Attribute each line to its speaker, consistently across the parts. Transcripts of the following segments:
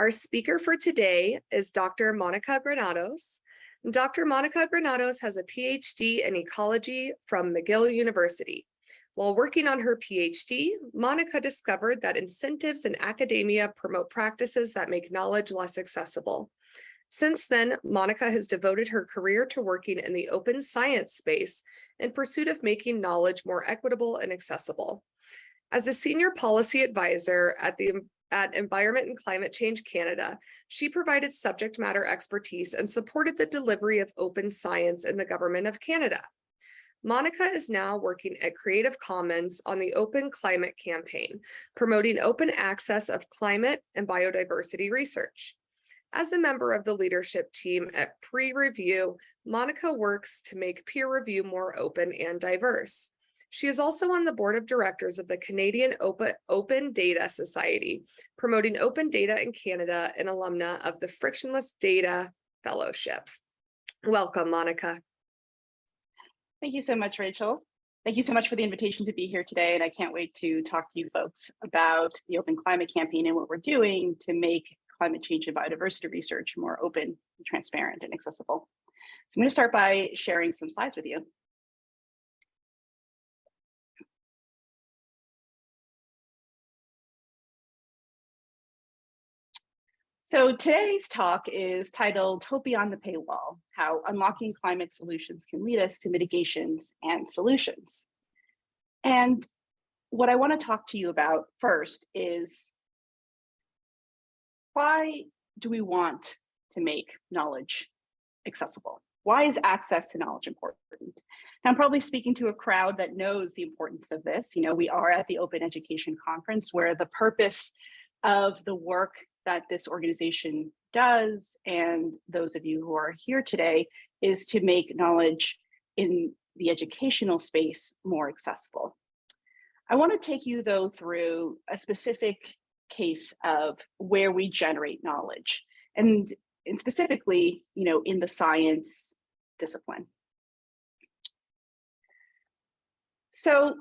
Speaker 1: Our speaker for today is Dr. Monica Granados. Dr. Monica Granados has a PhD in ecology from McGill University. While working on her PhD, Monica discovered that incentives in academia promote practices that make knowledge less accessible. Since then, Monica has devoted her career to working in the open science space in pursuit of making knowledge more equitable and accessible. As a senior policy advisor at the at Environment and Climate Change Canada, she provided subject matter expertise and supported the delivery of open science in the Government of Canada. Monica is now working at Creative Commons on the Open Climate Campaign, promoting open access of climate and biodiversity research. As a member of the leadership team at PREreview, Monica works to make peer review more open and diverse. She is also on the board of directors of the Canadian Open, open Data Society, promoting open data in Canada and alumna of the Frictionless Data Fellowship. Welcome, Monica.
Speaker 2: Thank you so much, Rachel. Thank you so much for the invitation to be here today. And I can't wait to talk to you folks about the Open Climate Campaign and what we're doing to make climate change and biodiversity research more open, transparent, and accessible. So I'm going to start by sharing some slides with you. So today's talk is titled Hope Beyond the Paywall, How Unlocking Climate Solutions Can Lead Us to Mitigations and Solutions. And what I want to talk to you about first is why do we want to make knowledge accessible? Why is access to knowledge important? I'm probably speaking to a crowd that knows the importance of this. You know, we are at the Open Education Conference where the purpose of the work that this organization does, and those of you who are here today, is to make knowledge in the educational space more accessible. I want to take you though through a specific case of where we generate knowledge and, and specifically, you know, in the science discipline. So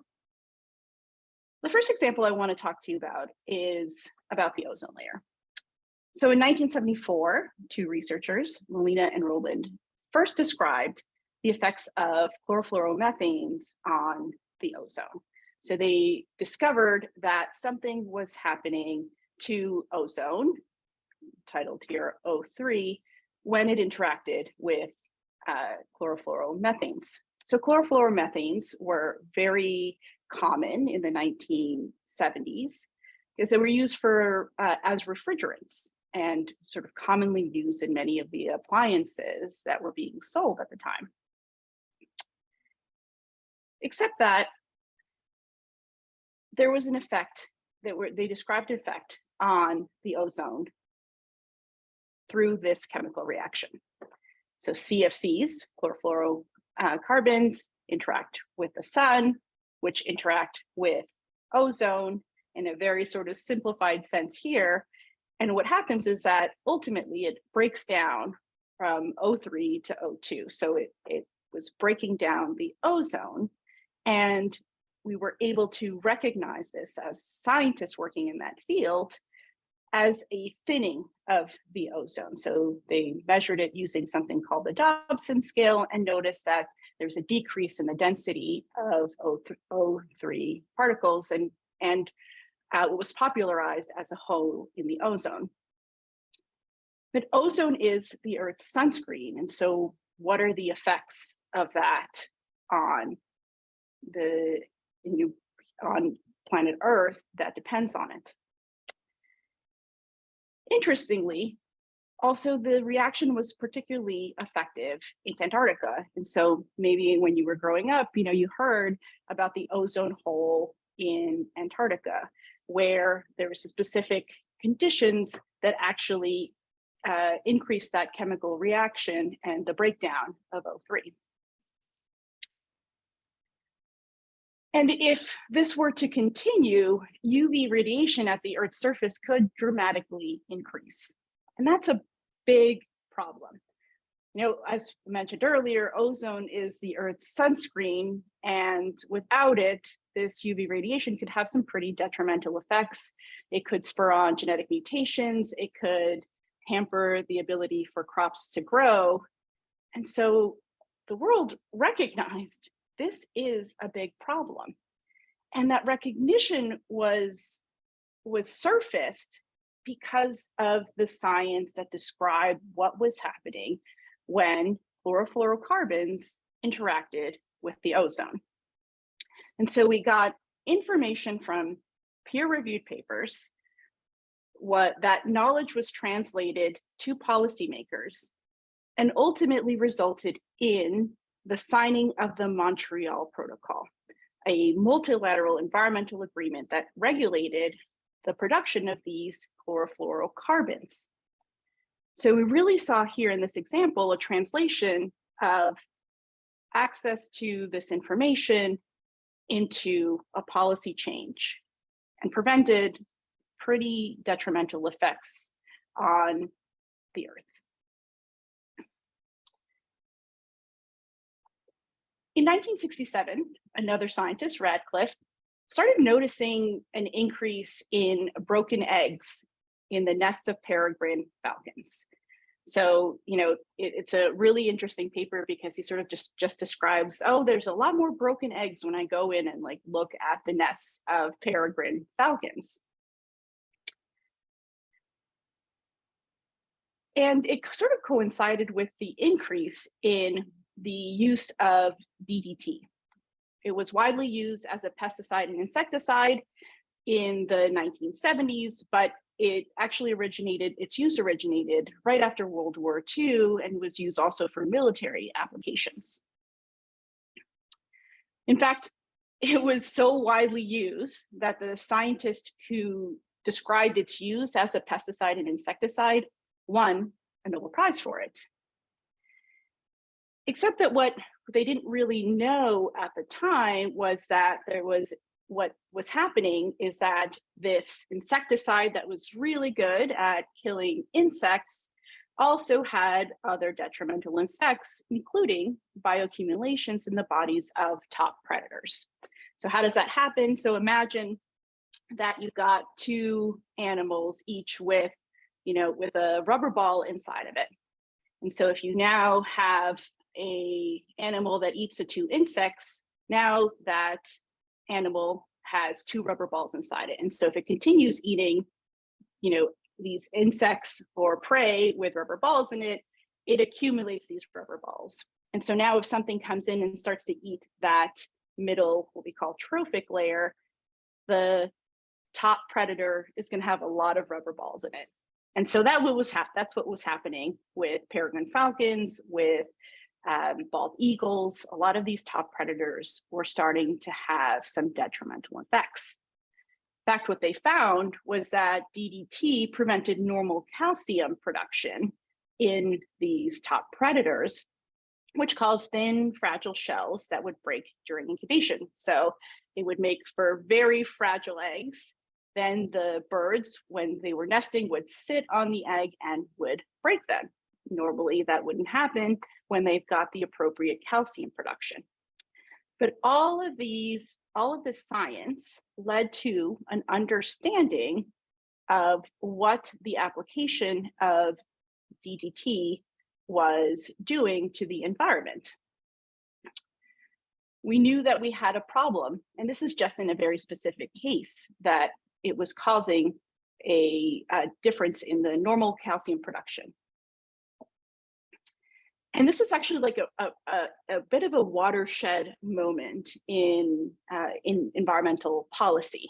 Speaker 2: the first example I want to talk to you about is about the ozone layer. So in 1974, two researchers, Molina and Rowland, first described the effects of chlorofluoromethanes on the ozone. So they discovered that something was happening to ozone, titled here O3, when it interacted with uh, chlorofluoromethanes. So chlorofluoromethanes were very common in the 1970s because they were used for uh, as refrigerants and sort of commonly used in many of the appliances that were being sold at the time. Except that there was an effect that were they described an effect on the ozone through this chemical reaction. So CFCs, chlorofluorocarbons, interact with the sun, which interact with ozone in a very sort of simplified sense here, and what happens is that ultimately it breaks down from O3 to O2. So it, it was breaking down the ozone and we were able to recognize this as scientists working in that field as a thinning of the ozone. So they measured it using something called the Dobson scale and noticed that there's a decrease in the density of O3 particles and, and uh, was popularized as a hole in the ozone. But ozone is the Earth's sunscreen. And so what are the effects of that on the on planet Earth that depends on it? Interestingly, also the reaction was particularly effective in Antarctica. And so maybe when you were growing up, you know, you heard about the ozone hole in Antarctica where there was specific conditions that actually uh, increase that chemical reaction and the breakdown of O3. And if this were to continue, UV radiation at the Earth's surface could dramatically increase. And that's a big problem. You know, as mentioned earlier, ozone is the Earth's sunscreen, and without it, this UV radiation could have some pretty detrimental effects. It could spur on genetic mutations. It could hamper the ability for crops to grow. And so the world recognized this is a big problem. And that recognition was, was surfaced because of the science that described what was happening when chlorofluorocarbons interacted with the ozone. And so we got information from peer-reviewed papers, what that knowledge was translated to policymakers and ultimately resulted in the signing of the Montreal Protocol, a multilateral environmental agreement that regulated the production of these chlorofluorocarbons. So we really saw here in this example a translation of access to this information into a policy change and prevented pretty detrimental effects on the earth. In 1967, another scientist, Ratcliffe, started noticing an increase in broken eggs in the nests of peregrine falcons. So, you know, it, it's a really interesting paper because he sort of just, just describes, oh, there's a lot more broken eggs when I go in and like look at the nests of peregrine falcons. And it sort of coincided with the increase in the use of DDT. It was widely used as a pesticide and insecticide in the 1970s, but it actually originated, its use originated right after World War II and was used also for military applications. In fact, it was so widely used that the scientist who described its use as a pesticide and insecticide won a Nobel Prize for it. Except that what they didn't really know at the time was that there was what was happening is that this insecticide that was really good at killing insects also had other detrimental effects, including bioaccumulations in the bodies of top predators. So how does that happen? So imagine that you've got two animals, each with, you know, with a rubber ball inside of it. And so if you now have a animal that eats the two insects, now that animal has two rubber balls inside it. And so if it continues eating, you know, these insects or prey with rubber balls in it, it accumulates these rubber balls. And so now if something comes in and starts to eat that middle, what we call trophic layer, the top predator is going to have a lot of rubber balls in it. And so that what was that's what was happening with peregrine falcons, with um, bald eagles, a lot of these top predators were starting to have some detrimental effects. In fact, what they found was that DDT prevented normal calcium production in these top predators, which caused thin, fragile shells that would break during incubation. So it would make for very fragile eggs. Then the birds, when they were nesting, would sit on the egg and would break them. Normally that wouldn't happen when they've got the appropriate calcium production. But all of these, all of this science led to an understanding of what the application of DDT was doing to the environment. We knew that we had a problem, and this is just in a very specific case, that it was causing a, a difference in the normal calcium production. And this was actually like a, a, a bit of a watershed moment in, uh, in environmental policy.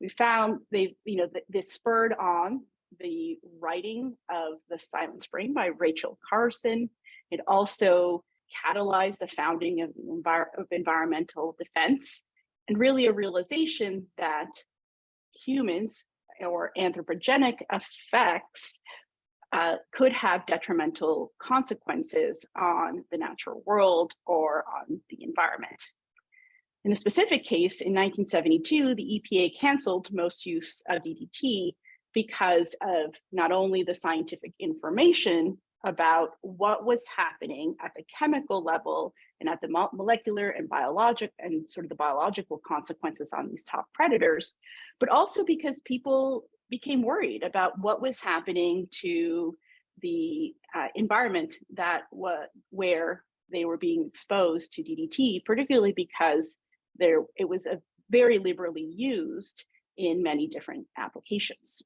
Speaker 2: We found they, you know, th this spurred on the writing of The Silent Spring by Rachel Carson. It also catalyzed the founding of, envir of environmental defense and really a realization that humans or anthropogenic effects uh, could have detrimental consequences on the natural world or on the environment. In the specific case, in 1972, the EPA canceled most use of DDT because of not only the scientific information about what was happening at the chemical level and at the molecular and biologic and sort of the biological consequences on these top predators, but also because people became worried about what was happening to the uh, environment that where they were being exposed to DDT, particularly because there it was a very liberally used in many different applications.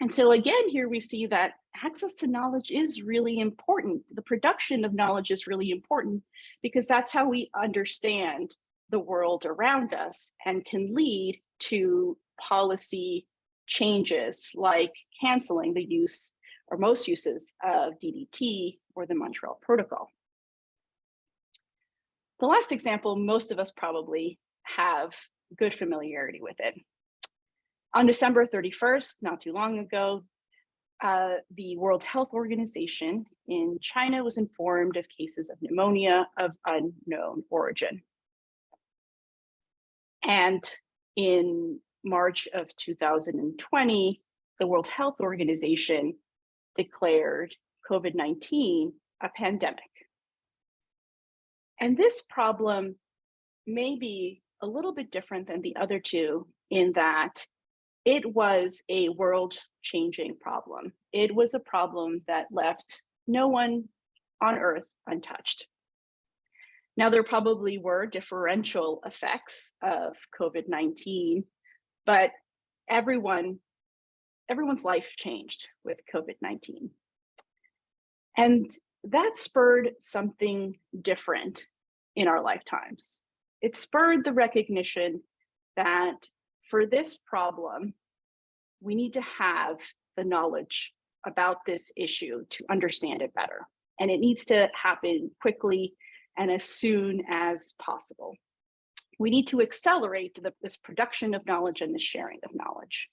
Speaker 2: And so again, here we see that access to knowledge is really important. The production of knowledge is really important because that's how we understand the world around us and can lead to policy changes like canceling the use or most uses of DDT or the Montreal Protocol. The last example, most of us probably have good familiarity with it. On December 31st, not too long ago, uh, the World Health Organization in China was informed of cases of pneumonia of unknown origin. And in March of 2020, the World Health Organization declared COVID-19 a pandemic. And this problem may be a little bit different than the other two in that it was a world changing problem. It was a problem that left no one on earth untouched. Now, there probably were differential effects of COVID-19, but everyone, everyone's life changed with COVID-19. And that spurred something different in our lifetimes. It spurred the recognition that for this problem, we need to have the knowledge about this issue to understand it better. And it needs to happen quickly and as soon as possible. We need to accelerate the, this production of knowledge and the sharing of knowledge.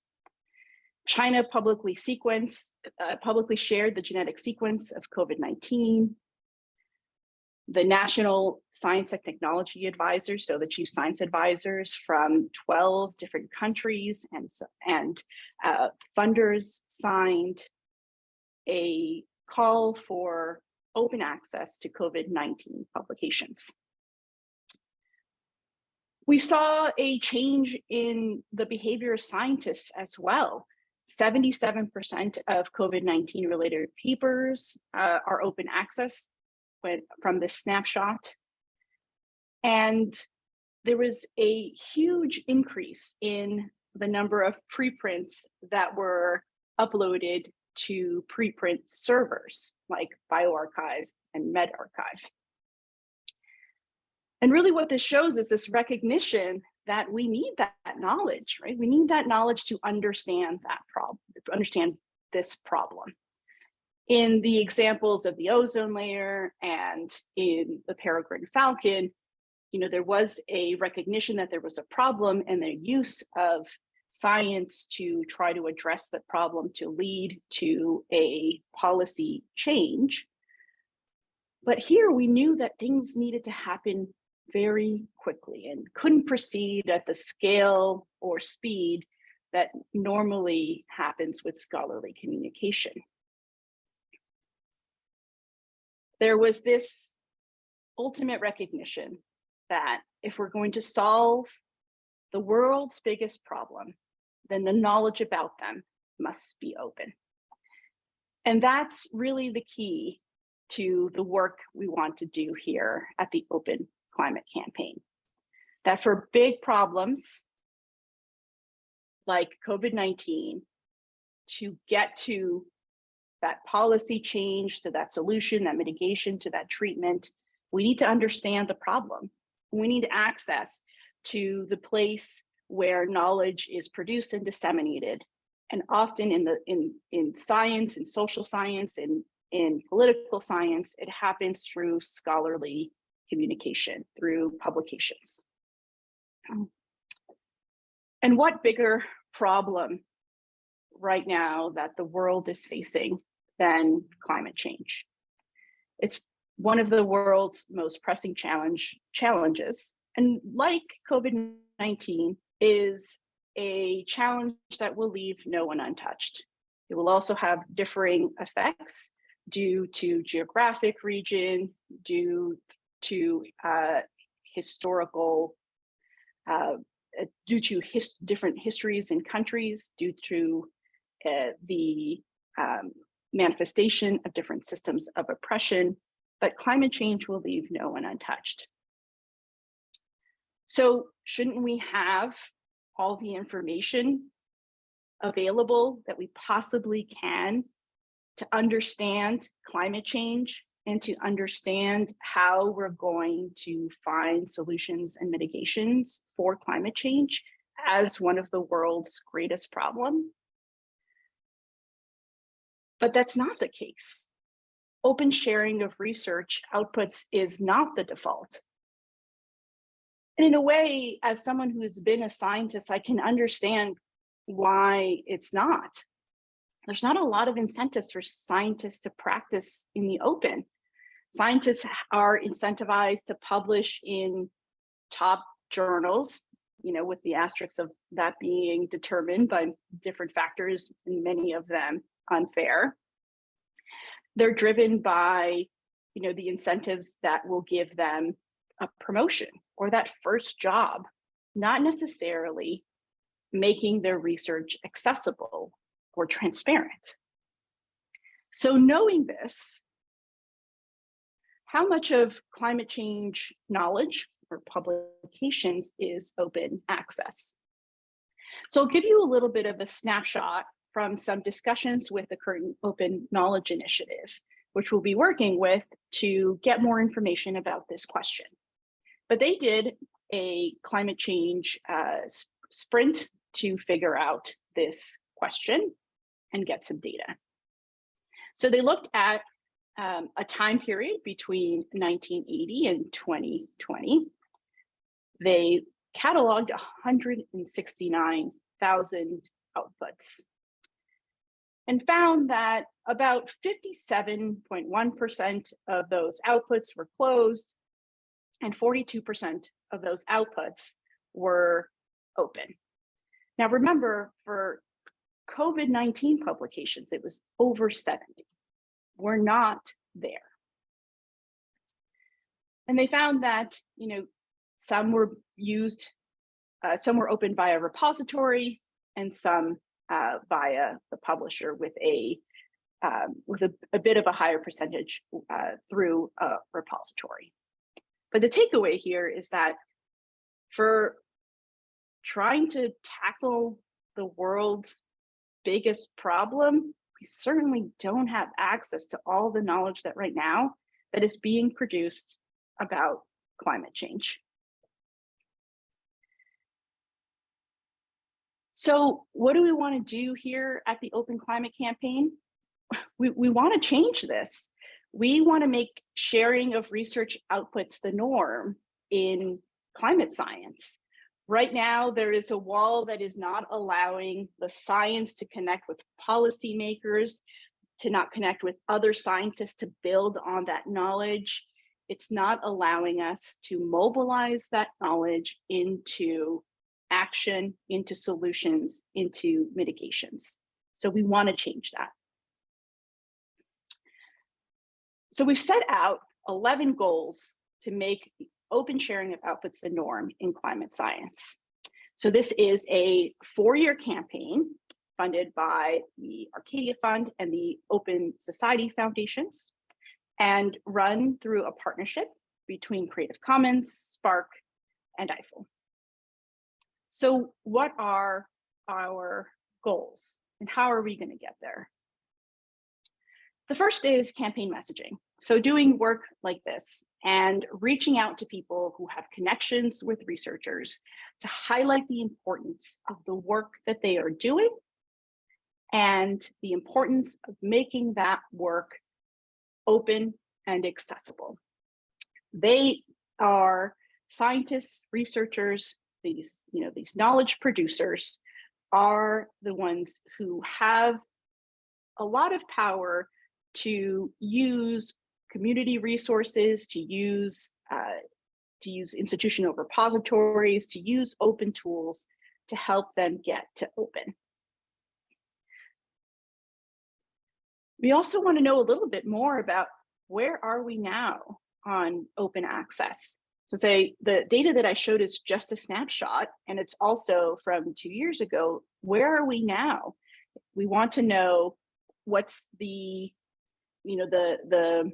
Speaker 2: China publicly sequenced, uh, publicly shared the genetic sequence of COVID-19 the National Science and Technology Advisors, so the chief science advisors from 12 different countries and, and uh, funders signed a call for open access to COVID-19 publications. We saw a change in the behavior of scientists as well. 77% of COVID-19 related papers uh, are open access from this snapshot. And there was a huge increase in the number of preprints that were uploaded to preprint servers like bioRxiv and medRxiv. And really what this shows is this recognition that we need that, knowledge, right? We need that knowledge to understand that problem, to understand this problem in the examples of the ozone layer and in the peregrine falcon, you know, there was a recognition that there was a problem and the use of science to try to address the problem to lead to a policy change. But here we knew that things needed to happen very quickly and couldn't proceed at the scale or speed that normally happens with scholarly communication. there was this ultimate recognition that if we're going to solve the world's biggest problem, then the knowledge about them must be open. And that's really the key to the work we want to do here at the Open Climate Campaign. That for big problems like COVID-19, to get to that policy change to that solution, that mitigation to that treatment, we need to understand the problem. We need access to the place where knowledge is produced and disseminated. And often in the in, in science and social science and in political science, it happens through scholarly communication, through publications. Um, and what bigger problem right now that the world is facing than climate change. It's one of the world's most pressing challenge challenges. And like COVID-19 is a challenge that will leave no one untouched. It will also have differing effects due to geographic region, due to uh, historical, uh, due to his different histories and countries, due to uh, the um, manifestation of different systems of oppression, but climate change will leave no one untouched. So shouldn't we have all the information available that we possibly can to understand climate change and to understand how we're going to find solutions and mitigations for climate change as one of the world's greatest problem. But that's not the case. Open sharing of research outputs is not the default. And in a way, as someone who has been a scientist, I can understand why it's not. There's not a lot of incentives for scientists to practice in the open. Scientists are incentivized to publish in top journals, you know, with the asterisks of that being determined by different factors, and many of them unfair. They're driven by, you know, the incentives that will give them a promotion or that first job, not necessarily making their research accessible or transparent. So knowing this, how much of climate change knowledge or publications is open access? So I'll give you a little bit of a snapshot from some discussions with the Curtin Open Knowledge Initiative, which we'll be working with to get more information about this question. But they did a climate change uh, sprint to figure out this question and get some data. So they looked at um, a time period between 1980 and 2020. They cataloged 169,000 outputs and found that about 57.1% of those outputs were closed and 42% of those outputs were open. Now remember, for COVID-19 publications, it was over 70. We're not there. And they found that, you know, some were used, uh, some were opened by a repository and some uh, via the publisher with a um, with a, a, bit of a higher percentage uh, through a repository. But the takeaway here is that for trying to tackle the world's biggest problem, we certainly don't have access to all the knowledge that right now that is being produced about climate change. So what do we want to do here at the Open Climate Campaign? We, we want to change this. We want to make sharing of research outputs the norm in climate science. Right now, there is a wall that is not allowing the science to connect with policymakers, to not connect with other scientists to build on that knowledge. It's not allowing us to mobilize that knowledge into action, into solutions, into mitigations. So we want to change that. So we've set out 11 goals to make open sharing of outputs the norm in climate science. So this is a four-year campaign funded by the Arcadia Fund and the Open Society Foundations and run through a partnership between Creative Commons, SPARC, and EIFL. So what are our goals and how are we going to get there? The first is campaign messaging. So doing work like this and reaching out to people who have connections with researchers to highlight the importance of the work that they are doing and the importance of making that work open and accessible. They are scientists, researchers, these, you know, these knowledge producers are the ones who have a lot of power to use community resources, to use uh, to use institutional repositories, to use open tools to help them get to open. We also want to know a little bit more about where are we now on open access? So say the data that I showed is just a snapshot and it's also from two years ago. Where are we now? We want to know what's the, you know, the, the,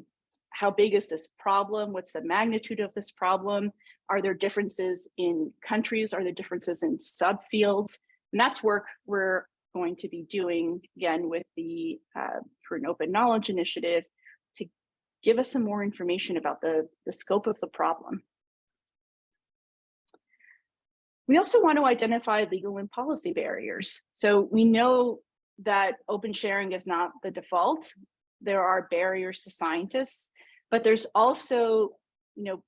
Speaker 2: how big is this problem? What's the magnitude of this problem? Are there differences in countries? Are there differences in subfields? And that's work we're going to be doing again with the uh, Curtin Open Knowledge Initiative to give us some more information about the, the scope of the problem. We also want to identify legal and policy barriers. So we know that open sharing is not the default. There are barriers to scientists, but there's also, you know,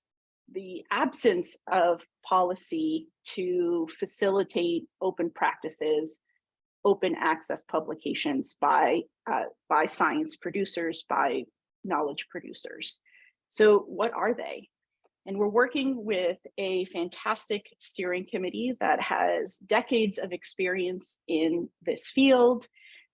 Speaker 2: the absence of policy to facilitate open practices, open access publications by, uh, by science producers, by knowledge producers. So what are they? And we're working with a fantastic steering committee that has decades of experience in this field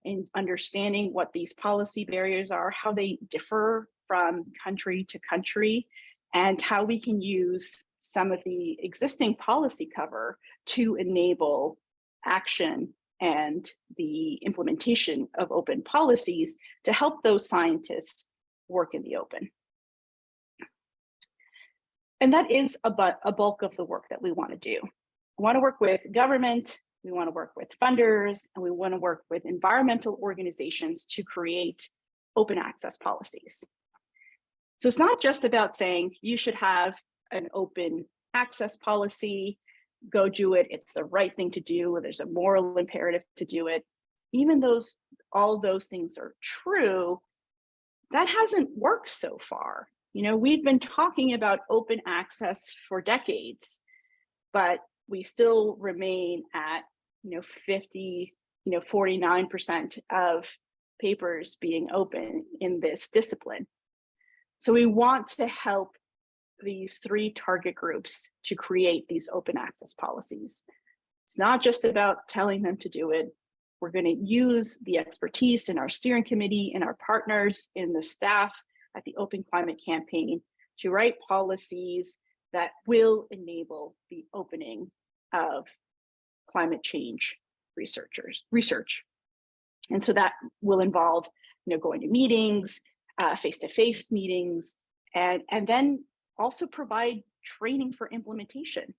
Speaker 2: in understanding what these policy barriers are, how they differ from country to country, and how we can use some of the existing policy cover to enable action and the implementation of open policies to help those scientists work in the open. And that is a, a bulk of the work that we want to do. We want to work with government, we want to work with funders, and we want to work with environmental organizations to create open access policies. So it's not just about saying you should have an open access policy, go do it, it's the right thing to do, there's a moral imperative to do it. Even those, all those things are true, that hasn't worked so far. You know, we've been talking about open access for decades, but we still remain at, you know, 50, you know, 49% of papers being open in this discipline. So we want to help these three target groups to create these open access policies. It's not just about telling them to do it. We're going to use the expertise in our steering committee and our partners in the staff at the Open Climate Campaign to write policies that will enable the opening of climate change researchers research. And so that will involve, you know, going to meetings, uh, face-to-face -face meetings, and, and then also provide training for implementation.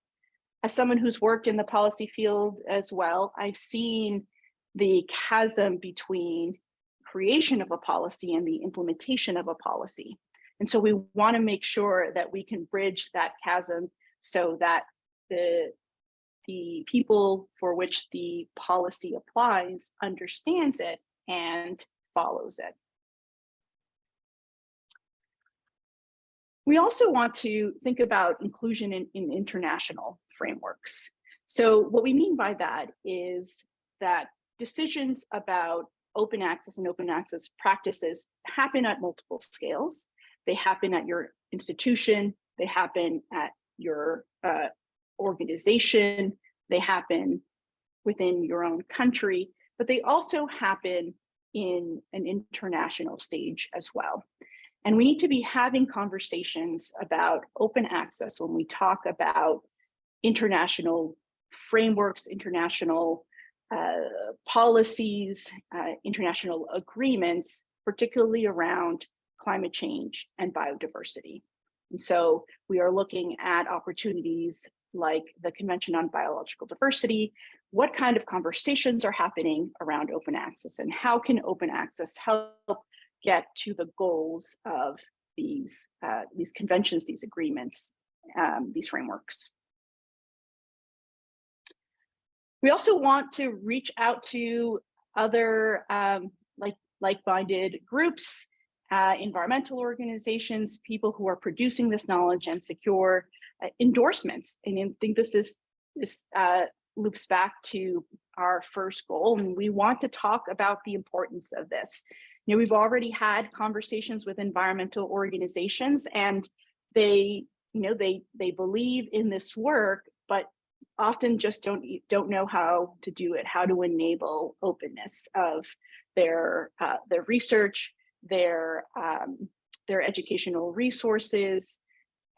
Speaker 2: As someone who's worked in the policy field as well, I've seen the chasm between creation of a policy and the implementation of a policy. And so we want to make sure that we can bridge that chasm so that the, the people for which the policy applies understands it and follows it. We also want to think about inclusion in, in international frameworks. So what we mean by that is that decisions about open access and open access practices happen at multiple scales. They happen at your institution, they happen at your uh, organization, they happen within your own country, but they also happen in an international stage as well. And we need to be having conversations about open access when we talk about international frameworks, international uh, policies, uh, international agreements, particularly around climate change and biodiversity. And so we are looking at opportunities like the Convention on Biological Diversity, what kind of conversations are happening around open access and how can open access help get to the goals of these, uh, these conventions, these agreements, um, these frameworks. We also want to reach out to other um, like like-minded groups, uh, environmental organizations, people who are producing this knowledge and secure uh, endorsements. And I think this is this uh, loops back to our first goal, and we want to talk about the importance of this. You know, we've already had conversations with environmental organizations, and they, you know, they they believe in this work, but often just don't don't know how to do it, how to enable openness of their, uh, their research, their, um, their educational resources,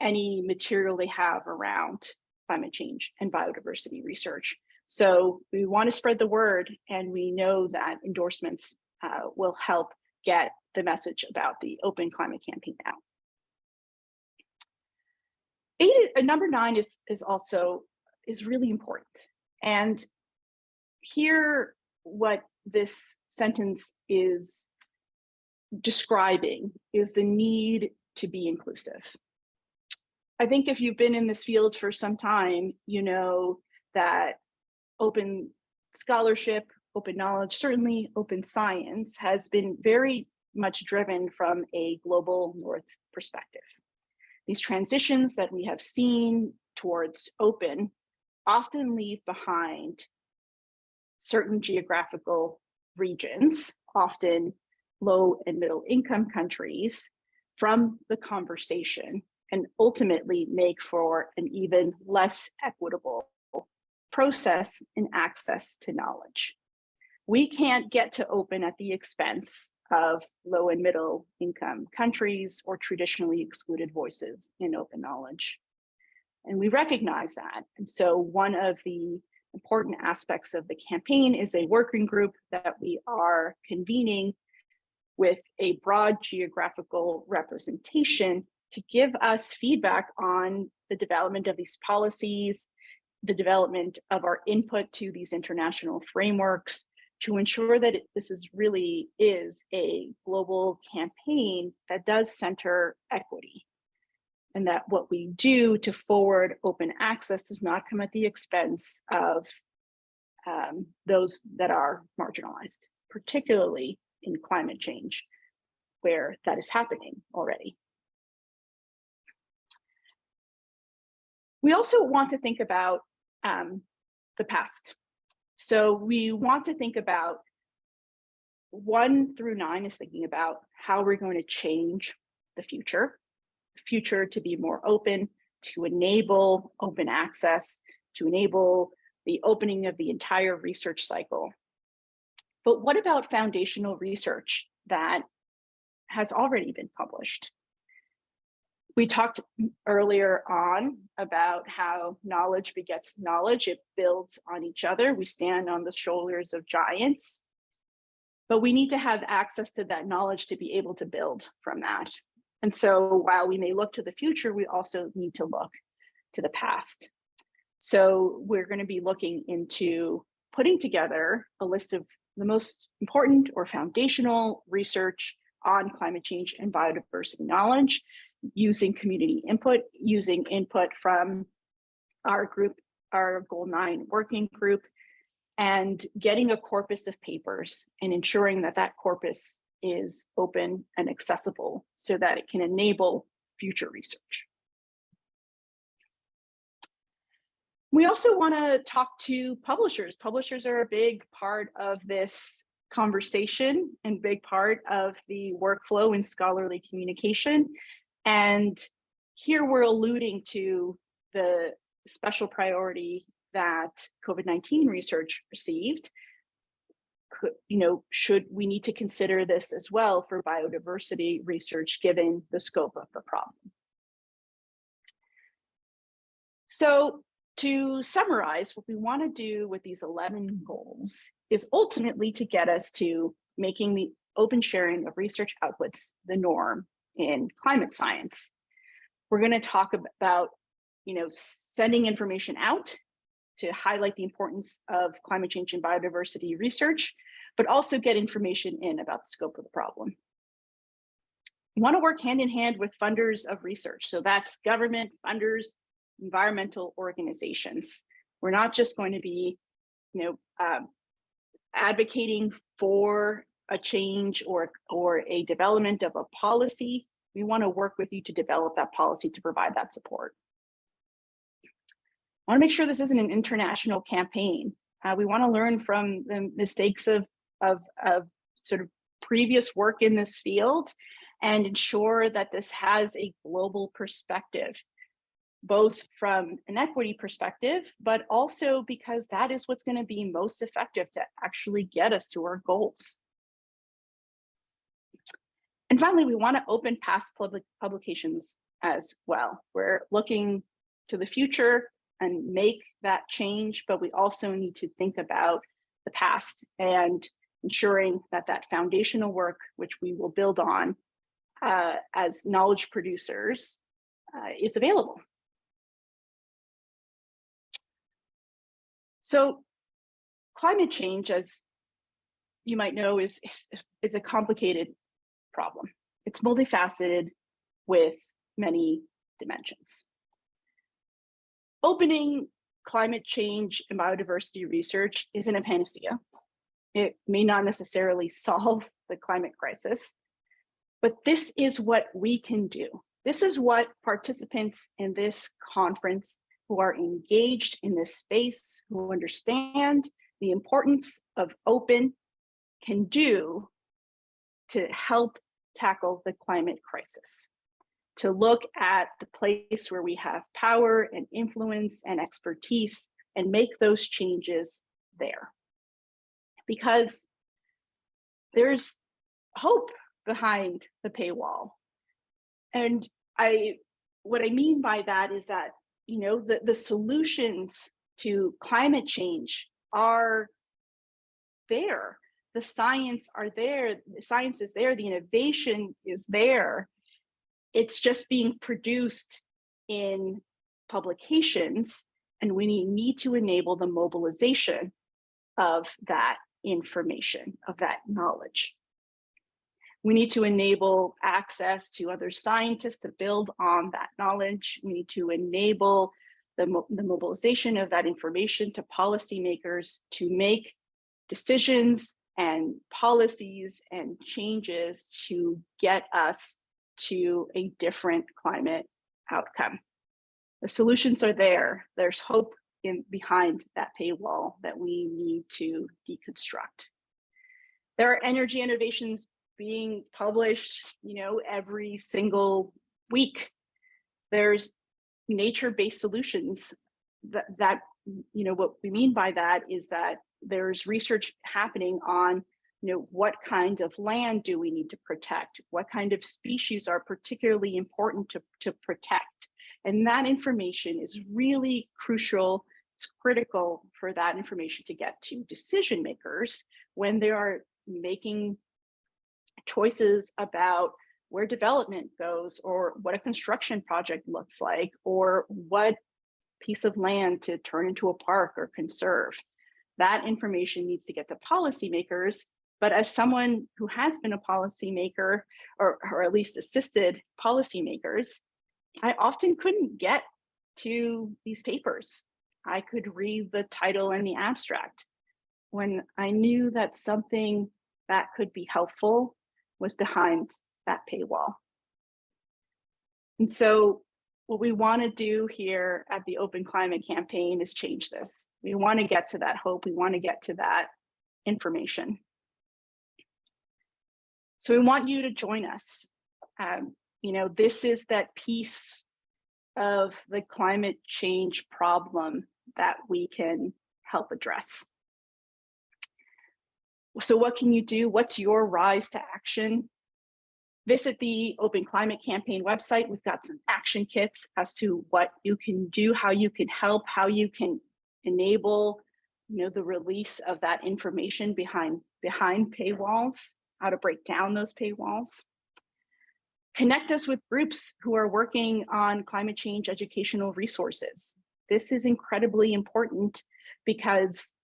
Speaker 2: any material they have around climate change and biodiversity research. So we want to spread the word and we know that endorsements uh, will help get the message about the open climate campaign out. Eight, uh, number nine is, is also is really important. And here, what this sentence is describing is the need to be inclusive. I think if you've been in this field for some time, you know that open scholarship, open knowledge, certainly open science has been very much driven from a global north perspective. These transitions that we have seen towards open often leave behind certain geographical regions, often low and middle income countries, from the conversation and ultimately make for an even less equitable process and access to knowledge. We can't get to open at the expense of low and middle income countries or traditionally excluded voices in open knowledge. And we recognize that. And so one of the important aspects of the campaign is a working group that we are convening with a broad geographical representation to give us feedback on the development of these policies, the development of our input to these international frameworks to ensure that it, this is really is a global campaign that does center equity and that what we do to forward open access does not come at the expense of um, those that are marginalized, particularly in climate change, where that is happening already. We also want to think about um, the past. So we want to think about one through nine is thinking about how we're going to change the future, the future to be more open, to enable open access, to enable the opening of the entire research cycle. But what about foundational research that has already been published? We talked earlier on about how knowledge begets knowledge. It builds on each other. We stand on the shoulders of giants, but we need to have access to that knowledge to be able to build from that. And so while we may look to the future, we also need to look to the past. So we're going to be looking into putting together a list of the most important or foundational research on climate change and biodiversity knowledge using community input, using input from our group, our goal nine working group, and getting a corpus of papers and ensuring that that corpus is open and accessible so that it can enable future research. We also want to talk to publishers. Publishers are a big part of this conversation and big part of the workflow in scholarly communication. And here we're alluding to the special priority that COVID-19 research received. Could, you know, should we need to consider this as well for biodiversity research given the scope of the problem? So to summarize, what we want to do with these 11 goals is ultimately to get us to making the open sharing of research outputs the norm in climate science. We're going to talk about, you know, sending information out to highlight the importance of climate change and biodiversity research, but also get information in about the scope of the problem. We want to work hand in hand with funders of research. So that's government, funders, environmental organizations. We're not just going to be, you know, um, advocating for a change or, or a development of a policy, we want to work with you to develop that policy to provide that support. I want to make sure this isn't an international campaign. Uh, we want to learn from the mistakes of, of, of sort of previous work in this field and ensure that this has a global perspective, both from an equity perspective, but also because that is what's going to be most effective to actually get us to our goals. And finally, we want to open past public publications as well. We're looking to the future and make that change, but we also need to think about the past and ensuring that that foundational work, which we will build on uh, as knowledge producers, uh, is available. So climate change, as you might know, is, is, is a complicated problem. It's multifaceted with many dimensions. Opening climate change and biodiversity research isn't a panacea. It may not necessarily solve the climate crisis, but this is what we can do. This is what participants in this conference who are engaged in this space, who understand the importance of open can do to help tackle the climate crisis. To look at the place where we have power and influence and expertise and make those changes there. Because there's hope behind the paywall. And I, what I mean by that is that, you know, the, the solutions to climate change are there. The science are there, the science is there, the innovation is there. It's just being produced in publications and we need to enable the mobilization of that information, of that knowledge. We need to enable access to other scientists to build on that knowledge. We need to enable the, mo the mobilization of that information to policymakers to make decisions and policies and changes to get us to a different climate outcome. The solutions are there. There's hope in behind that paywall that we need to deconstruct. There are energy innovations being published, you know, every single week. There's nature-based solutions that, that, you know, what we mean by that is that there's research happening on, you know, what kind of land do we need to protect? What kind of species are particularly important to, to protect? And that information is really crucial. It's critical for that information to get to decision makers when they are making choices about where development goes or what a construction project looks like or what piece of land to turn into a park or conserve. That information needs to get to policymakers. But as someone who has been a policymaker or, or at least assisted policymakers, I often couldn't get to these papers. I could read the title and the abstract. When I knew that something that could be helpful was behind that paywall. And so what we want to do here at the Open Climate Campaign is change this. We want to get to that hope. We want to get to that information. So we want you to join us. Um, you know, this is that piece of the climate change problem that we can help address. So what can you do? What's your rise to action? Visit the Open Climate Campaign website. We've got some action kits as to what you can do, how you can help, how you can enable you know, the release of that information behind, behind paywalls, how to break down those paywalls. Connect us with groups who are working on climate change educational resources. This is incredibly important because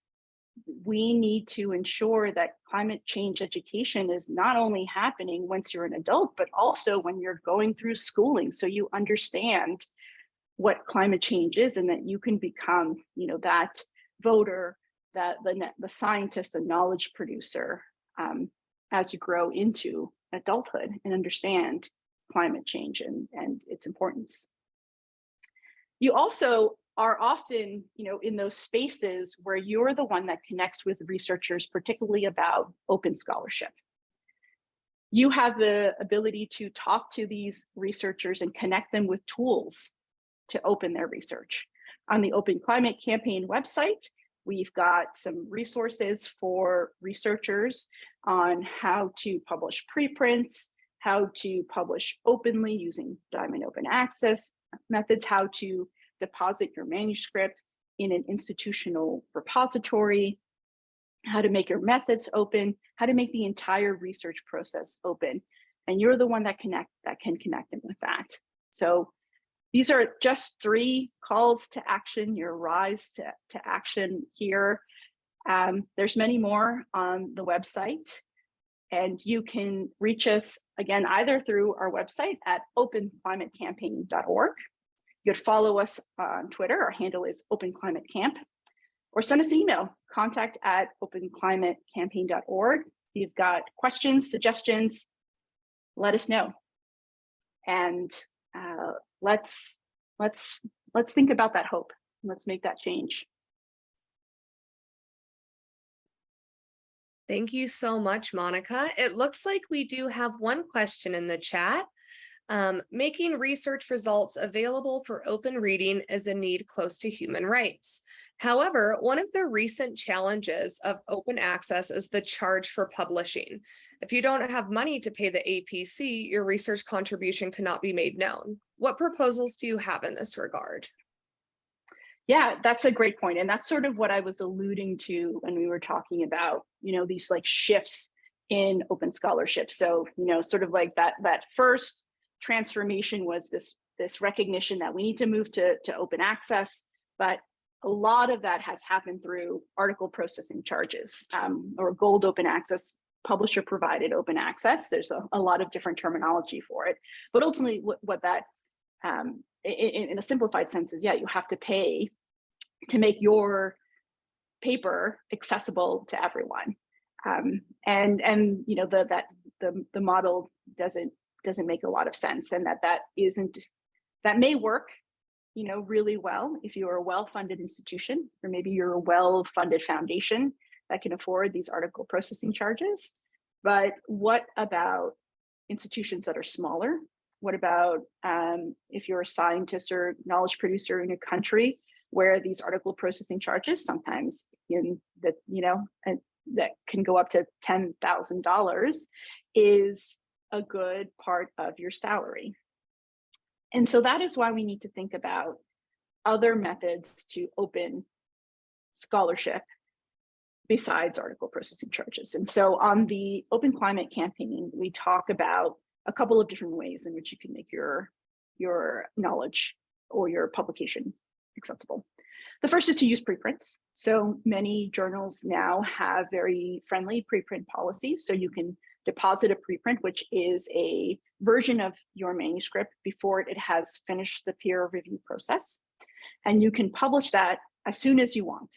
Speaker 2: we need to ensure that climate change education is not only happening once you're an adult, but also when you're going through schooling. So you understand what climate change is and that you can become, you know, that voter, that the, the scientist, the knowledge producer um, as you grow into adulthood and understand climate change and, and its importance. You also are often, you know, in those spaces where you're the one that connects with researchers, particularly about open scholarship. You have the ability to talk to these researchers and connect them with tools to open their research. On the Open Climate Campaign website, we've got some resources for researchers on how to publish preprints, how to publish openly using Diamond Open Access methods, how to deposit your manuscript in an institutional repository, how to make your methods open, how to make the entire research process open. And you're the one that connect that can connect them with that. So these are just three calls to action, your rise to, to action here. Um, there's many more on the website and you can reach us again, either through our website at openclimatecampaign.org. You could follow us on Twitter. Our handle is openclimatecamp or send us an email, contact at openclimatecampaign.org. If you've got questions, suggestions, let us know. And uh, let's let's let's think about that hope. Let's make that change.
Speaker 1: Thank you so much, Monica. It looks like we do have one question in the chat. Um, making research results available for open reading is a need close to human rights. However, one of the recent challenges of open access is the charge for publishing. If you don't have money to pay the APC, your research contribution cannot be made known. What proposals do you have in this regard?
Speaker 2: Yeah, that's a great point. And that's sort of what I was alluding to when we were talking about, you know, these like shifts in open scholarship. So, you know, sort of like that that first transformation was this this recognition that we need to move to, to open access, but a lot of that has happened through article processing charges um, or gold open access, publisher provided open access. There's a, a lot of different terminology for it, but ultimately what, what that um, in, in a simplified sense is, yeah, you have to pay to make your paper accessible to everyone. Um, and and you know the that the the model doesn't doesn't make a lot of sense, and that that isn't that may work, you know, really well if you're a well-funded institution, or maybe you're a well-funded foundation that can afford these article processing charges. But what about institutions that are smaller? What about um, if you're a scientist or knowledge producer in a country where these article processing charges sometimes in that you know that can go up to ten thousand dollars is a good part of your salary and so that is why we need to think about other methods to open scholarship besides article processing charges and so on the open climate campaign we talk about a couple of different ways in which you can make your your knowledge or your publication accessible. The first is to use preprints. So many journals now have very friendly preprint policies. So you can deposit a preprint, which is a version of your manuscript before it has finished the peer review process. And you can publish that as soon as you want.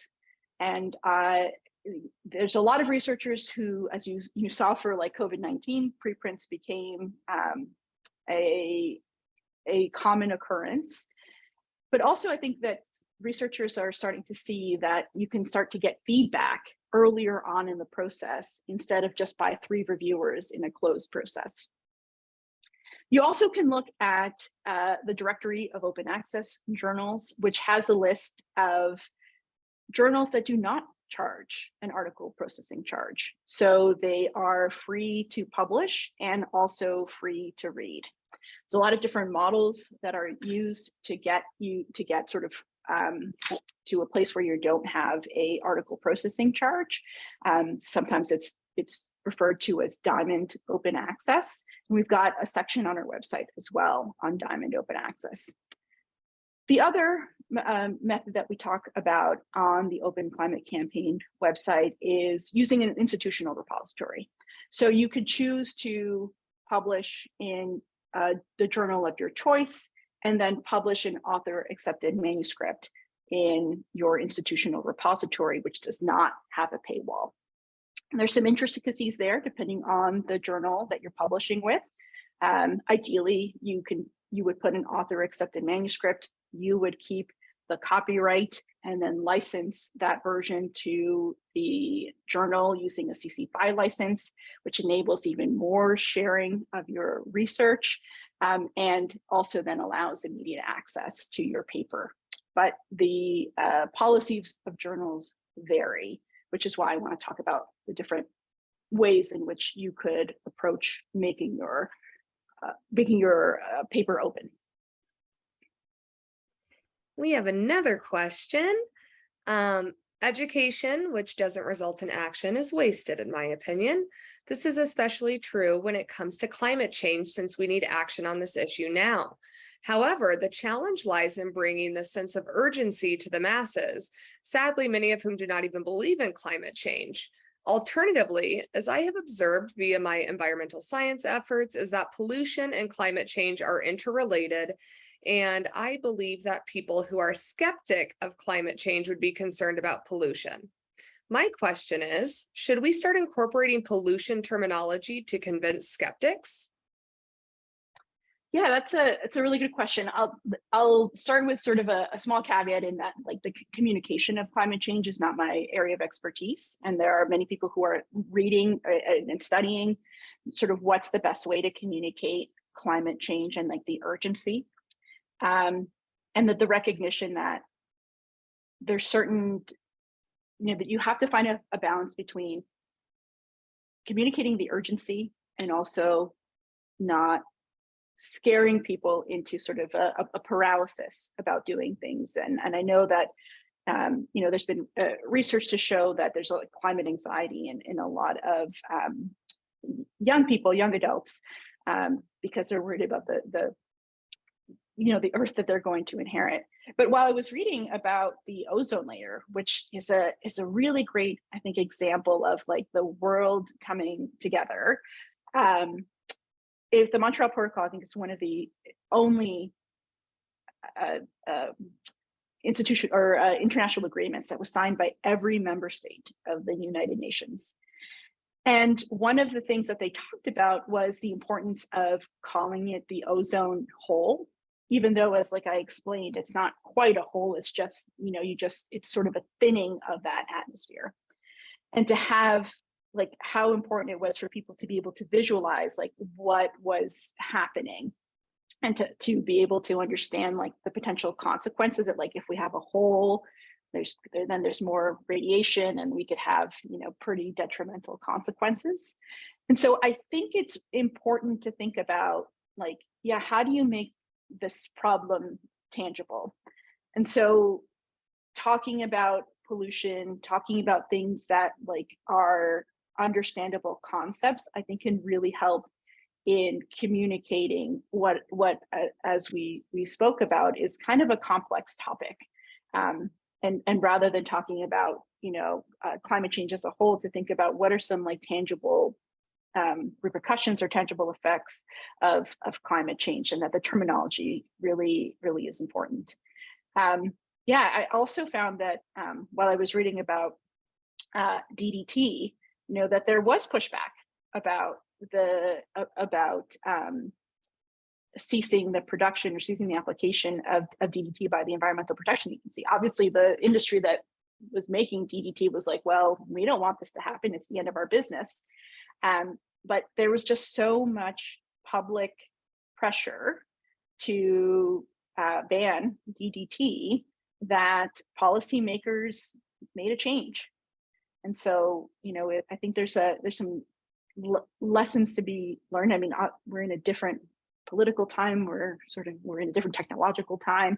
Speaker 2: And uh, there's a lot of researchers who, as you, you saw for like COVID-19, preprints became um, a, a common occurrence. But also I think that researchers are starting to see that you can start to get feedback earlier on in the process instead of just by three reviewers in a closed process. You also can look at uh, the directory of open access journals, which has a list of journals that do not charge an article processing charge. So they are free to publish and also free to read. There's a lot of different models that are used to get you to get sort of um, to a place where you don't have a article processing charge. Um, sometimes it's it's referred to as Diamond Open Access. And we've got a section on our website as well on Diamond Open Access. The other um, method that we talk about on the Open Climate Campaign website is using an institutional repository. So you could choose to publish in uh, the journal of your choice, and then publish an author accepted manuscript in your institutional repository, which does not have a paywall. There's some intricacies there depending on the journal that you're publishing with. Um, ideally, you can you would put an author accepted manuscript, you would keep the copyright and then license that version to the journal using a CC BY license, which enables even more sharing of your research um, and also then allows immediate access to your paper. But the uh, policies of journals vary, which is why I want to talk about the different ways in which you could approach making your uh, making your uh, paper open.
Speaker 1: We have another question. Um, education, which doesn't result in action, is wasted, in my opinion. This is especially true when it comes to climate change, since we need action on this issue now. However, the challenge lies in bringing the sense of urgency to the masses, sadly, many of whom do not even believe in climate change. Alternatively, as I have observed via my environmental science efforts, is that pollution and climate change are interrelated and I believe that people who are skeptic of climate change would be concerned about pollution. My question is, should we start incorporating pollution terminology to convince skeptics?
Speaker 2: Yeah, that's a it's a really good question. I'll I'll start with sort of a, a, small caveat in that like the communication of climate change is not my area of expertise, and there are many people who are reading uh, and studying sort of what's the best way to communicate climate change and like the urgency um, and that the recognition that there's certain, you know, that you have to find a, a balance between communicating the urgency and also not scaring people into sort of a, a paralysis about doing things. And, and I know that, um, you know, there's been uh, research to show that there's a climate anxiety in, in a lot of um, young people, young adults, um, because they're worried about the, the you know, the earth that they're going to inherit. But while I was reading about the ozone layer, which is a is a really great, I think, example of like the world coming together. Um, if the Montreal Protocol, I think is one of the only uh, uh, institution or uh, international agreements that was signed by every member state of the United Nations. And one of the things that they talked about was the importance of calling it the ozone hole even though as like I explained, it's not quite a hole, it's just, you know, you just, it's sort of a thinning of that atmosphere. And to have like how important it was for people to be able to visualize like what was happening and to, to be able to understand like the potential consequences that like if we have a hole, there's then there's more radiation and we could have, you know, pretty detrimental consequences. And so I think it's important to think about like, yeah, how do you make this problem tangible. And so talking about pollution, talking about things that like are understandable concepts, I think can really help in communicating what what uh, as we we spoke about is kind of a complex topic um, and and rather than talking about you know uh, climate change as a whole to think about what are some like tangible um, repercussions or tangible effects of, of climate change and that the terminology really, really is important. Um, yeah, I also found that um, while I was reading about uh, DDT, you know, that there was pushback about the uh, about um, ceasing the production or ceasing the application of, of DDT by the Environmental Protection Agency. Obviously, the industry that was making DDT was like, well, we don't want this to happen. It's the end of our business. Um, but there was just so much public pressure to uh, ban DDT that policymakers made a change. And so, you know, it, I think there's a there's some lessons to be learned. I mean, uh, we're in a different political time. We're sort of we're in a different technological time,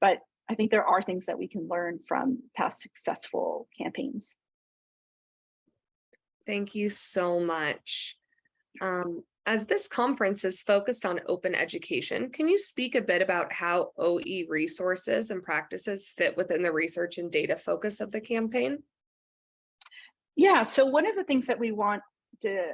Speaker 2: but I think there are things that we can learn from past successful campaigns.
Speaker 1: Thank you so much. Um, as this conference is focused on open education, can you speak a bit about how OE resources and practices fit within the research and data focus of the campaign?
Speaker 2: Yeah, so one of the things that we want to,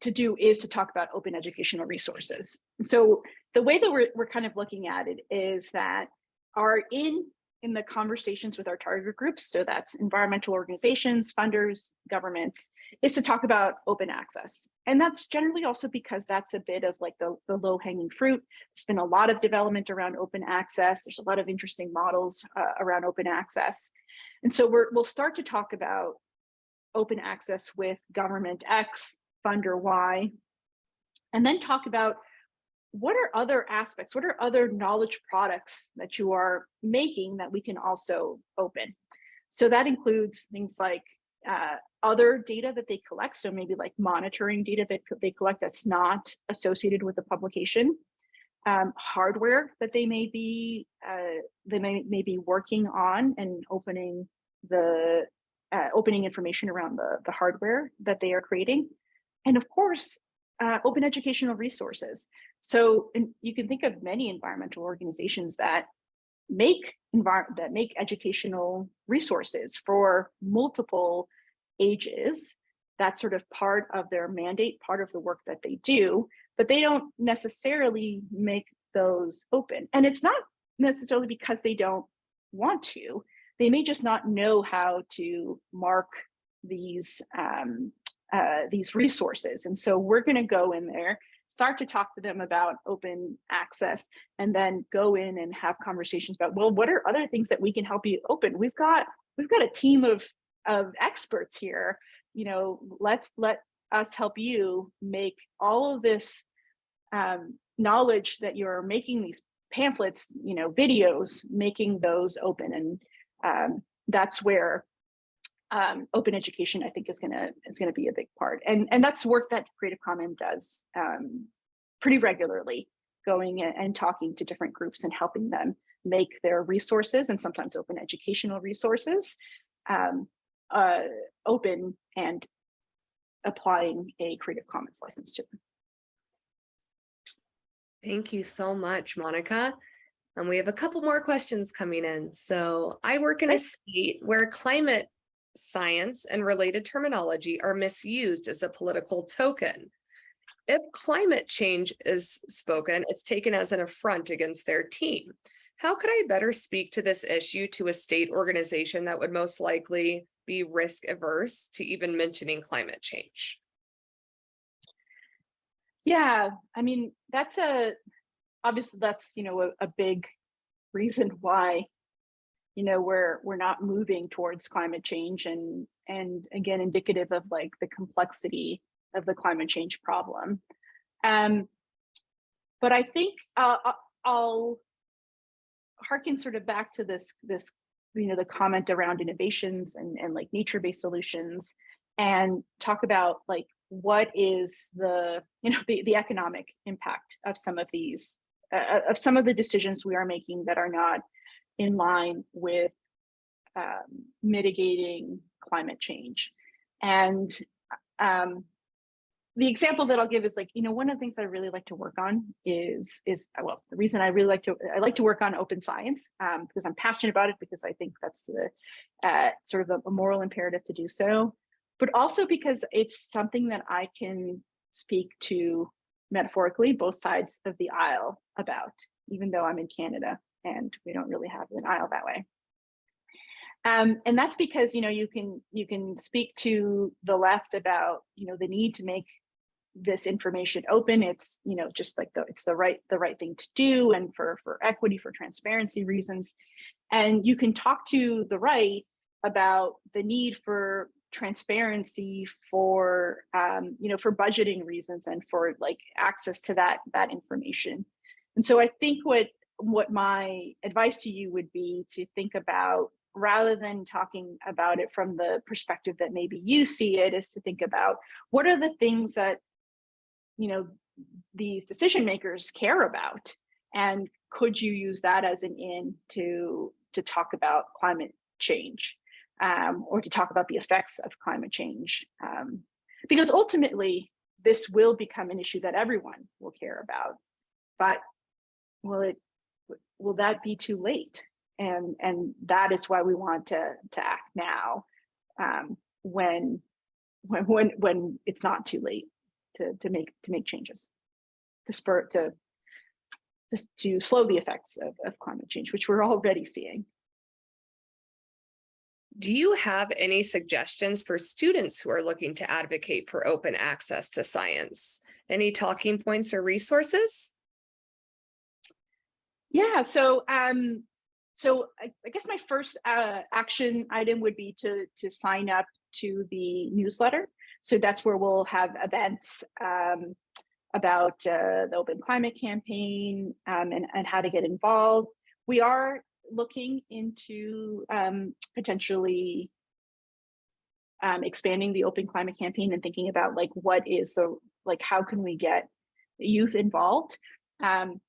Speaker 2: to do is to talk about open educational resources. So the way that we're, we're kind of looking at it is that are in in the conversations with our target groups, so that's environmental organizations, funders, governments, is to talk about open access. And that's generally also because that's a bit of like the, the low hanging fruit. There's been a lot of development around open access. There's a lot of interesting models uh, around open access. And so we're, we'll start to talk about open access with government X, funder Y, and then talk about what are other aspects, what are other knowledge products that you are making that we can also open? So that includes things like uh, other data that they collect. So maybe like monitoring data that they collect that's not associated with the publication. Um, hardware that they may be uh, they may, may be working on and opening the uh, opening information around the, the hardware that they are creating. And of course, uh, open educational resources. So you can think of many environmental organizations that make that make educational resources for multiple ages. That's sort of part of their mandate, part of the work that they do, but they don't necessarily make those open. And it's not necessarily because they don't want to. They may just not know how to mark these um, uh, these resources. And so we're going to go in there, start to talk to them about open access, and then go in and have conversations about, well, what are other things that we can help you open? We've got we've got a team of of experts here. You know, let's let us help you make all of this um, knowledge that you're making these pamphlets, you know, videos, making those open. And um, that's where um, open education, I think, is gonna is gonna be a big part, and and that's work that Creative Commons does um, pretty regularly, going and, and talking to different groups and helping them make their resources and sometimes open educational resources um, uh, open and applying a Creative Commons license to them.
Speaker 1: Thank you so much, Monica. And we have a couple more questions coming in. So I work in a state where climate science and related terminology are misused as a political token. If climate change is spoken, it's taken as an affront against their team. How could I better speak to this issue to a state organization that would most likely be risk averse to even mentioning climate change?
Speaker 2: Yeah, I mean, that's a, obviously that's, you know, a, a big reason why, you know, we're, we're not moving towards climate change and, and again, indicative of like the complexity of the climate change problem. Um, but I think uh, I- I'll harken sort of back to this, this, you know, the comment around innovations and, and like nature-based solutions and talk about like what is the you know the, the economic impact of some of these uh, of some of the decisions we are making that are not in line with um, mitigating climate change. And um, the example that I'll give is like, you know, one of the things I really like to work on is, is well, the reason I really like to, I like to work on open science um, because I'm passionate about it because I think that's the uh, sort of a, a moral imperative to do so, but also because it's something that I can speak to metaphorically both sides of the aisle about, even though I'm in Canada and we don't really have an aisle that way. Um, and that's because you know you can you can speak to the left about you know the need to make this information open. It's you know just like the it's the right the right thing to do and for for equity for transparency reasons. And you can talk to the right about the need for transparency for um, you know for budgeting reasons and for like access to that that information. And so I think what what my advice to you would be to think about rather than talking about it from the perspective that maybe you see it is to think about what are the things that you know these decision makers care about? And could you use that as an in to to talk about climate change um, or to talk about the effects of climate change um, because ultimately this will become an issue that everyone will care about. But will it will that be too late and and that is why we want to to act now um, when when when when it's not too late to to make to make changes to spur to just to slow the effects of, of climate change which we're already seeing
Speaker 1: Do you have any suggestions for students who are looking to advocate for open access to science? Any talking points or resources?
Speaker 2: Yeah so um so I, I guess my first uh, action item would be to to sign up to the newsletter. So that's where we'll have events um, about uh, the Open Climate Campaign um, and, and how to get involved. We are looking into um, potentially um, expanding the open climate campaign and thinking about like what is the like how can we get youth involved um,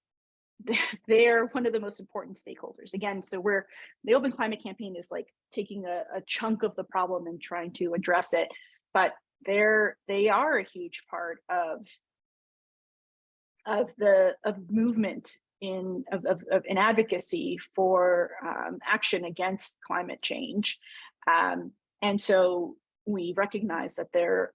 Speaker 2: they're one of the most important stakeholders. Again so we're the open climate campaign is like taking a, a chunk of the problem and trying to address it but they're they are a huge part of of the of movement in of, of, of in advocacy for um, action against climate change. Um, and so we recognize that there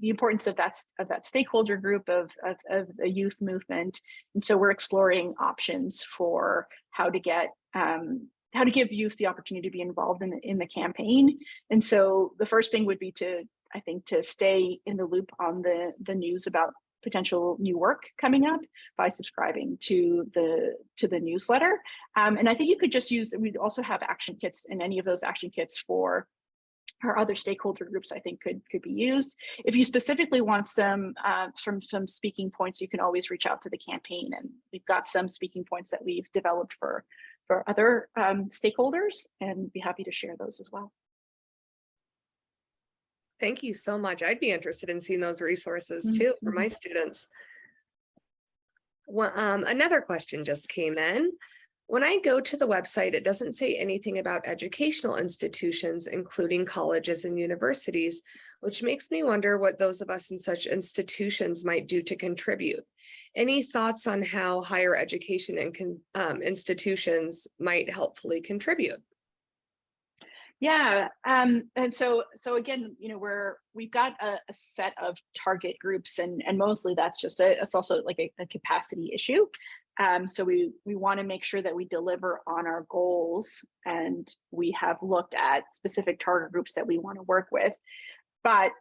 Speaker 2: the importance of that of that stakeholder group of, of, of the youth movement. And so we're exploring options for how to get um, how to give youth the opportunity to be involved in the, in the campaign. And so the first thing would be to, I think, to stay in the loop on the, the news about potential new work coming up by subscribing to the to the newsletter. Um, and I think you could just use, we also have action kits and any of those action kits for or other stakeholder groups I think could could be used. If you specifically want some uh, from some speaking points, you can always reach out to the campaign and we've got some speaking points that we've developed for for other um, stakeholders and be happy to share those as well.
Speaker 1: Thank you so much. I'd be interested in seeing those resources
Speaker 2: Mm-hmm.
Speaker 1: too for my students. Well, um, another question just came in. When I go to the website, it doesn't say anything about educational institutions, including colleges and universities, which makes me wonder what those of us in such institutions might do to contribute. Any thoughts on how higher education and um, institutions might helpfully contribute?
Speaker 2: Yeah, um, and so so again, you know, we're we've got a, a set of target groups, and and mostly that's just a it's also like a, a capacity issue. Um, so we we want to make sure that we deliver on our goals, and we have looked at specific target groups that we want to work with. But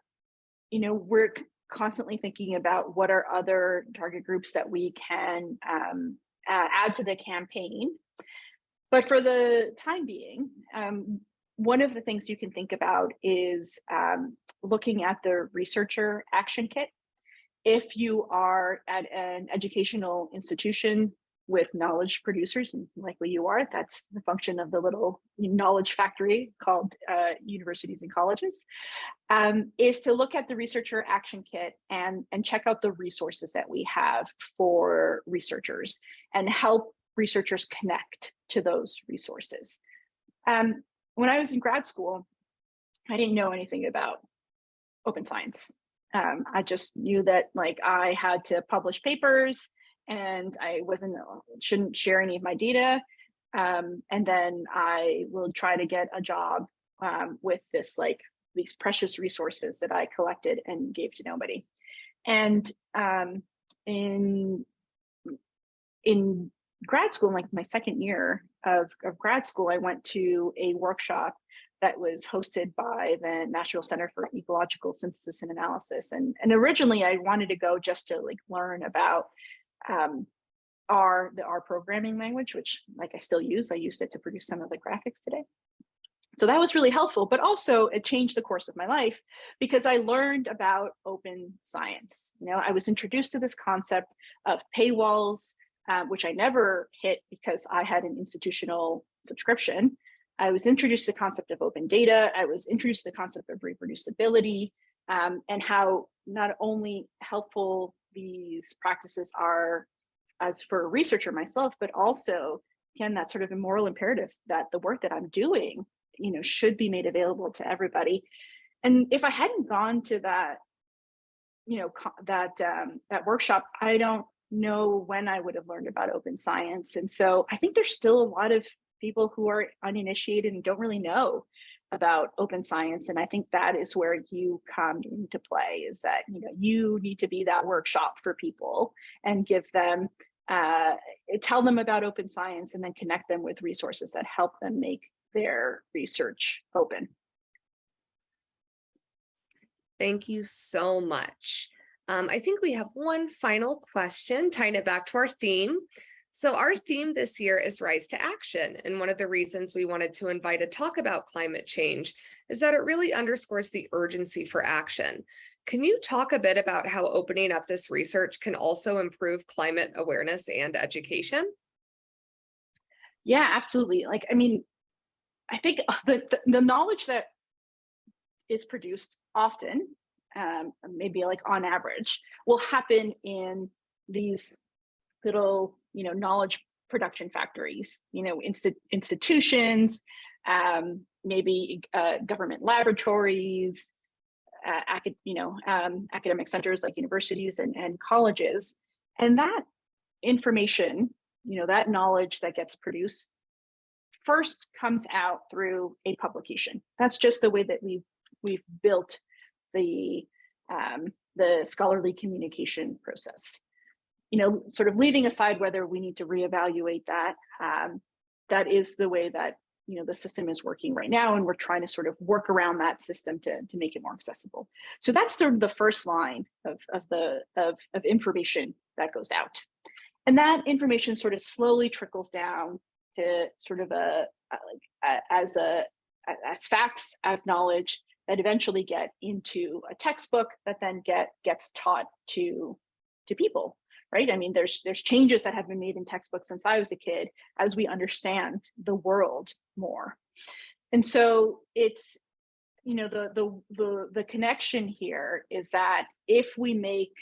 Speaker 2: you know, we're constantly thinking about what are other target groups that we can um, uh, add to the campaign. But for the time being, um, one of the things you can think about is um, looking at the researcher action kit. If you are at an educational institution with knowledge producers, and likely you are, that's the function of the little knowledge factory called uh, universities and colleges, um, is to look at the researcher action kit and, and check out the resources that we have for researchers and help researchers connect to those resources. Um, when I was in grad school, I didn't know anything about open science. Um, I just knew that like I had to publish papers and I wasn't shouldn't share any of my data. Um, and then I will try to get a job um, with this like these precious resources that I collected and gave to nobody. And um, in in grad school, like my second year of, of grad school, I went to a workshop that was hosted by the National Center for Ecological Synthesis and Analysis. And, and originally I wanted to go just to like learn about um, R, the R programming language, which like I still use, I used it to produce some of the graphics today. So that was really helpful, but also it changed the course of my life because I learned about open science. You know, I was introduced to this concept of paywalls, uh, which I never hit because I had an institutional subscription. I was introduced to the concept of open data. I was introduced to the concept of reproducibility um, and how not only helpful these practices are as for a researcher myself, but also again, that sort of moral imperative that the work that I'm doing, you know, should be made available to everybody. And if I hadn't gone to that, you know, that um, that workshop, I don't know when I would have learned about open science. And so I think there's still a lot of people who are uninitiated and don't really know about open science. And I think that is where you come into play is that, you know, you need to be that workshop for people and give them, uh, tell them about open science and then connect them with resources that help them make their research open.
Speaker 1: Thank you so much. Um, I think we have one final question, tying it back to our theme. So our theme this year is Rise to Action. And one of the reasons we wanted to invite a talk about climate change is that it really underscores the urgency for action. Can you talk a bit about how opening up this research can also improve climate awareness and education?
Speaker 2: Yeah, absolutely. Like, I mean, I think the, the, the knowledge that is produced often, um, maybe like on average, will happen in these little, you know, knowledge production factories, you know, insti institutions, um, maybe uh, government laboratories, uh, acad you know, um, academic centers like universities and, and colleges. And that information, you know, that knowledge that gets produced first comes out through a publication. That's just the way that we've we've built the um, the scholarly communication process. You know, sort of leaving aside whether we need to reevaluate that, um, that is the way that you know the system is working right now, and we're trying to sort of work around that system to to make it more accessible. So that's sort of the first line of of the of of information that goes out, and that information sort of slowly trickles down to sort of a, a like as a as facts as knowledge that eventually get into a textbook that then get gets taught to to people right? I mean there's there's changes that have been made in textbooks since i was a kid as we understand the world more. And so it's you know the the the, the connection here is that if we make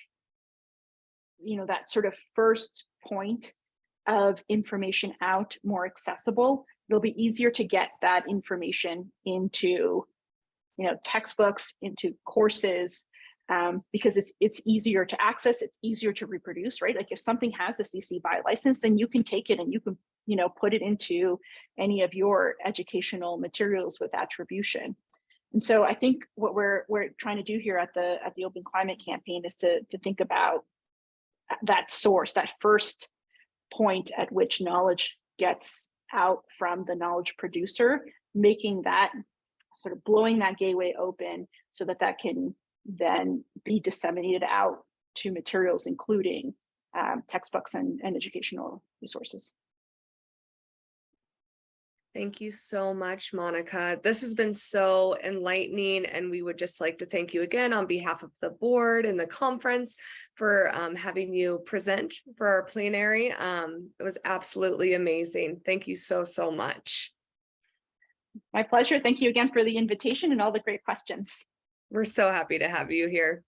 Speaker 2: you know that sort of first point of information out more accessible it'll be easier to get that information into you know, textbooks, into courses, um, because it's it's easier to access, it's easier to reproduce, right? Like if something has a CC BY license, then you can take it and you can, you know, put it into any of your educational materials with attribution. And so I think what we're we're trying to do here at the at the Open Climate Campaign is to to think about that source, that first point at which knowledge gets out from the knowledge producer, making that sort of blowing that gateway open so that that can then be disseminated out to materials, including um, textbooks and, and educational resources.
Speaker 1: Thank you so much, Monica. This has been so enlightening and we would just like to thank you again on behalf of the board and the conference for um, having you present for our plenary. Um, it was absolutely amazing. Thank you so, so much.
Speaker 2: My pleasure. Thank you again for the invitation and all the great questions.
Speaker 1: We're so happy to have you here.